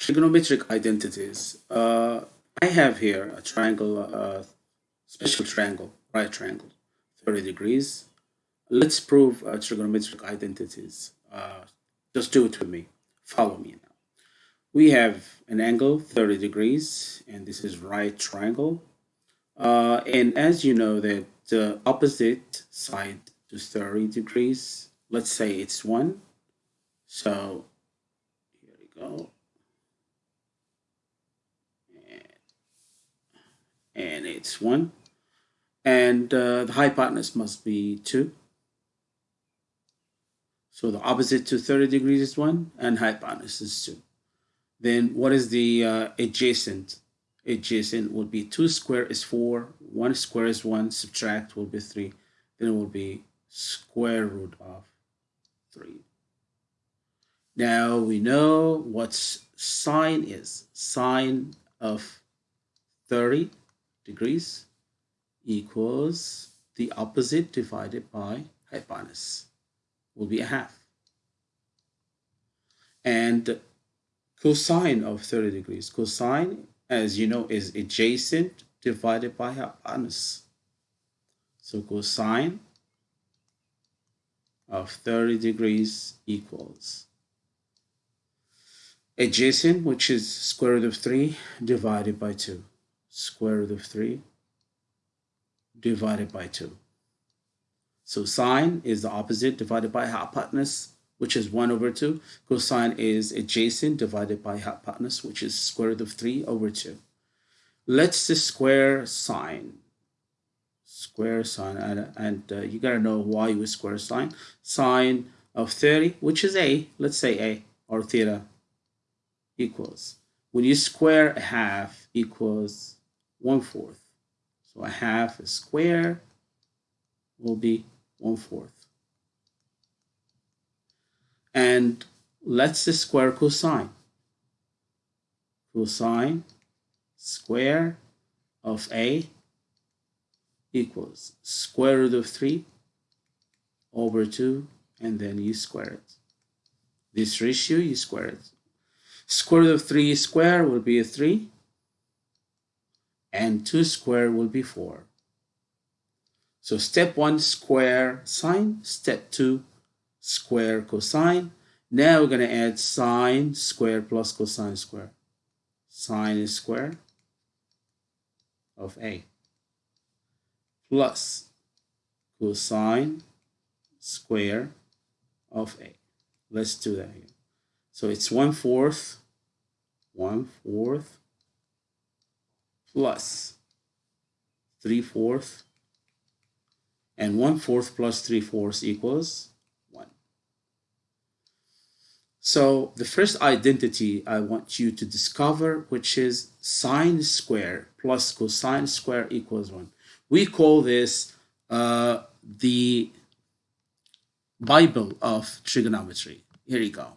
trigonometric identities. Uh, I have here a triangle, uh, special triangle, right triangle, 30 degrees. Let's prove uh, trigonometric identities. Uh, just do it with me. Follow me now. We have an angle 30 degrees, and this is right triangle. Uh, and as you know that the opposite side to 30 degrees, let's say it's 1. So here we go. And it's 1 and uh, the hypotenuse must be 2 so the opposite to 30 degrees is 1 and hypotenuse is 2 then what is the uh, adjacent? Adjacent will be 2 square is 4 1 square is 1 subtract will be 3 then it will be square root of 3 now we know what sine is. Sine of 30 degrees equals the opposite divided by hypotenuse will be a half. And cosine of 30 degrees, cosine as you know is adjacent divided by hypotenuse. So cosine of 30 degrees equals adjacent which is square root of 3 divided by 2 square root of 3 divided by 2. So sine is the opposite divided by hypotenuse, which is 1 over 2. Cosine is adjacent divided by hypotenuse, which is square root of 3 over 2. Let's just square sine. Square sine, and, and uh, you got to know why you square sine. Sine of 30, which is a, let's say a, or theta, equals. When you square a half equals one fourth. So a half a square will be one fourth. And let's square cosine. Cosine square of a equals square root of 3 over 2 and then you square it. This ratio you square it. Square root of 3 square will be a 3 and 2 square will be 4. So step 1 square sine, step 2 square cosine. Now we're going to add sine square plus cosine square. Sine square of A plus cosine square of A. Let's do that here. So it's 1 fourth, 1 fourth plus 3 fourths and 1 fourth plus 3 fourths equals 1. So the first identity I want you to discover which is sine square plus cosine square equals 1. We call this uh, the Bible of trigonometry. Here you go.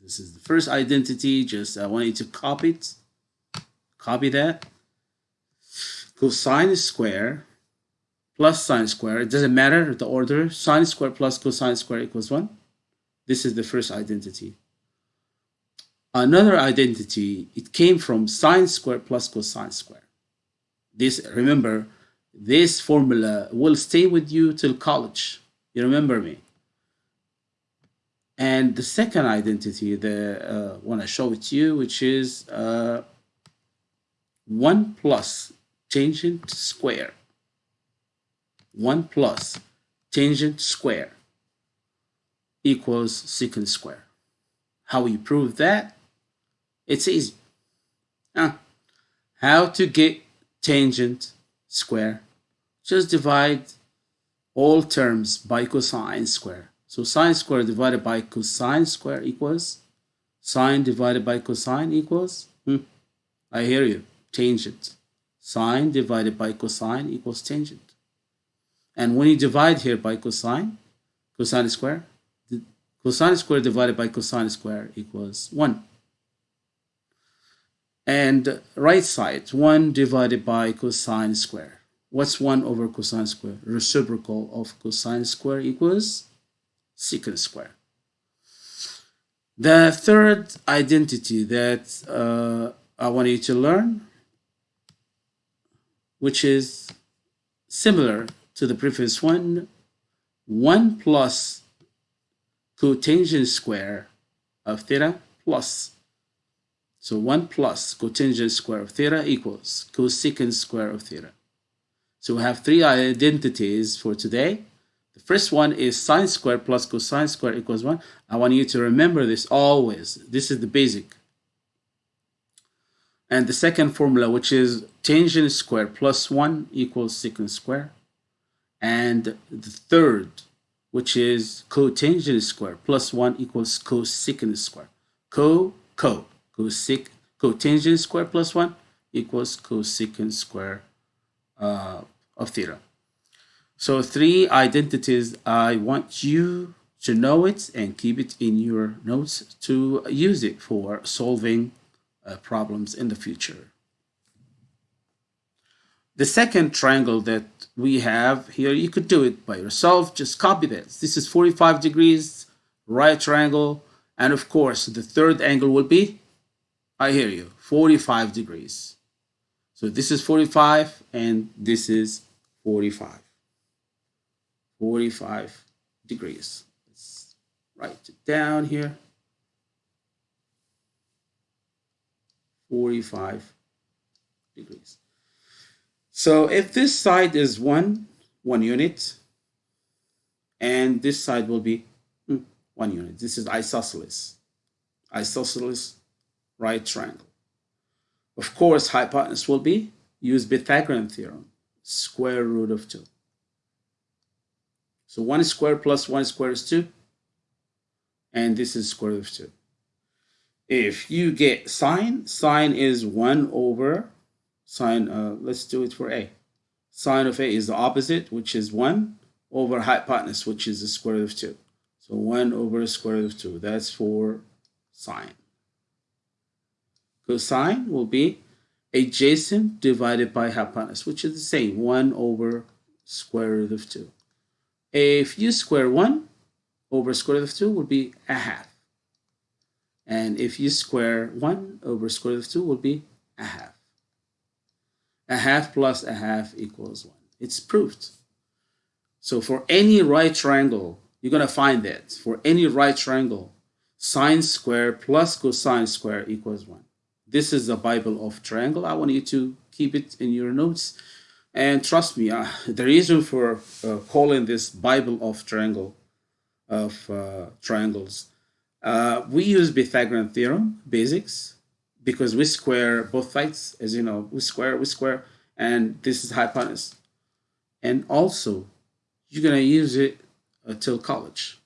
This is the first identity. Just I want you to copy it Copy that. Cosine square plus sine square. It doesn't matter the order. Sine square plus cosine square equals 1. This is the first identity. Another identity, it came from sine square plus cosine square. This, remember, this formula will stay with you till college. You remember me. And the second identity, the uh, one I show it to you, which is uh, 1 plus tangent square 1 plus tangent square equals secant square. How we prove that? It's easy. How to get tangent square? Just divide all terms by cosine square. So sine square divided by cosine square equals sine divided by cosine equals, hmm, I hear you, tangent. Sine divided by cosine equals tangent. And when you divide here by cosine, cosine square, cosine square divided by cosine square equals 1. And right side, 1 divided by cosine square. What's 1 over cosine square? Reciprocal of cosine square equals secant square. The third identity that uh, I want you to learn, which is similar to the previous one, 1 plus cotangent square of theta plus. So 1 plus cotangent square of theta equals cosecant square of theta. So we have three identities for today. The first one is sine square plus cosine square equals 1. I want you to remember this always. This is the basic. And the second formula, which is tangent square plus 1 equals secant square. And the third, which is cotangent square plus 1 equals cosecant square. Co, co, cosec, cotangent square plus 1 equals cosecant square uh, of theta. So three identities, I want you to know it and keep it in your notes to use it for solving uh, problems in the future. The second triangle that we have here, you could do it by yourself. Just copy this. This is 45 degrees, right triangle. And of course, the third angle will be, I hear you, 45 degrees. So this is 45 and this is 45. 45 degrees. Let's write it down here. 45 degrees. So if this side is one, one unit, and this side will be hmm, one unit. This is isosceles. Isosceles right triangle. Of course, hypotenuse will be, use Pythagorean theorem, square root of 2. So 1 squared plus 1 squared is 2. And this is square root of 2. If you get sine, sine is 1 over sine, uh, let's do it for a. Sine of a is the opposite, which is 1 over hypotenuse, which is the square root of 2. So 1 over square root of 2. That's for sine. Cosine will be adjacent divided by hypotenuse, which is the same, 1 over square root of 2. If you square 1 over square root of 2 will be a half. And if you square 1 over square root of 2 will be a half. A half plus a half equals 1. It's proved. So for any right triangle, you're going to find that. For any right triangle, sine square plus cosine square equals 1. This is the Bible of triangle. I want you to keep it in your notes. And trust me, uh, the reason for uh, calling this Bible of triangle, of uh, triangles, uh, we use Pythagorean theorem, basics, because we square both sides, as you know, we square, we square, and this is hypotenuse. And also, you're going to use it until college.